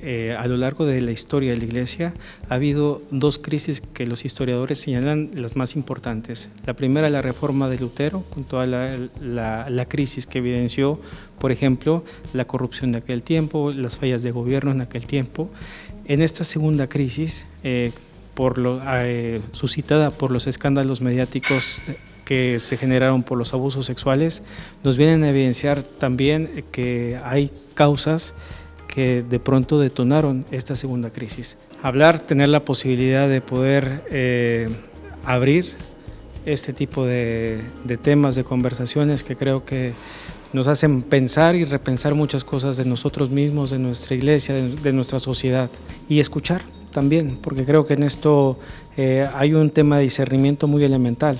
eh, a lo largo de la historia de la Iglesia ha habido dos crisis que los historiadores señalan las más importantes. La primera, la reforma de Lutero, con toda la, crisis que evidenció, por ejemplo, la corrupción de aquel tiempo, las fallas de gobierno en aquel tiempo. En esta segunda crisis, eh, por lo, eh, suscitada por los escándalos mediáticos que se generaron por los abusos sexuales, nos vienen a evidenciar también que hay causas que de pronto detonaron esta segunda crisis. Hablar, tener la posibilidad de poder eh, abrir este tipo de, temas, de conversaciones que creo que nos hacen pensar y repensar muchas cosas de nosotros mismos, de nuestra iglesia, de, nuestra sociedad y escuchar también, porque creo que en esto eh, hay un tema de discernimiento muy elemental.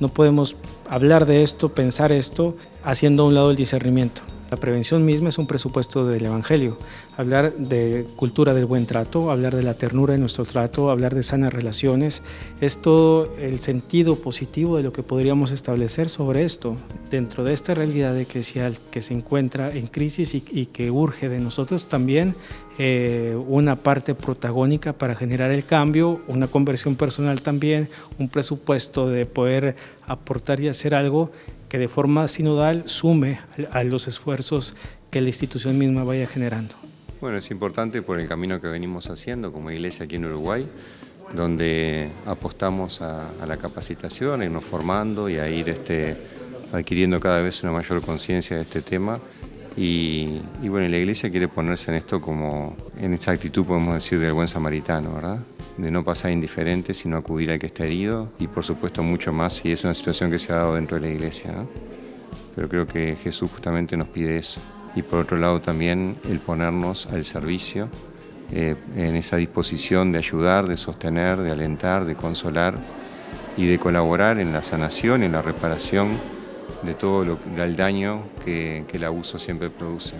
No podemos hablar de esto, pensar esto, haciendo a un lado el discernimiento. La prevención misma es un presupuesto del Evangelio. Hablar de cultura del buen trato, hablar de la ternura de nuestro trato, hablar de sanas relaciones, es todo el sentido positivo de lo que podríamos establecer sobre esto. Dentro de esta realidad eclesial que se encuentra en crisis y, que urge de nosotros también eh, una parte protagónica para generar el cambio, una conversión personal también, un presupuesto de poder aportar y hacer algo que de forma sinodal sume a los esfuerzos que la institución misma vaya generando. Bueno, es importante por el camino que venimos haciendo como iglesia aquí en Uruguay, donde apostamos a, la capacitación, a irnos formando y a ir este, adquiriendo cada vez una mayor conciencia de este tema. Y, y, bueno, la iglesia quiere ponerse en esto como, en esa actitud podemos decir del buen samaritano, ¿verdad? de no pasar indiferente, sino acudir al que está herido y por supuesto mucho más si es una situación que se ha dado dentro de la iglesia. Pero creo que Jesús justamente nos pide eso. Y por otro lado también el ponernos al servicio, eh, en esa disposición de ayudar, de sostener, de alentar, de consolar y de colaborar en la sanación, en la reparación de todo lo, el daño que el abuso siempre produce.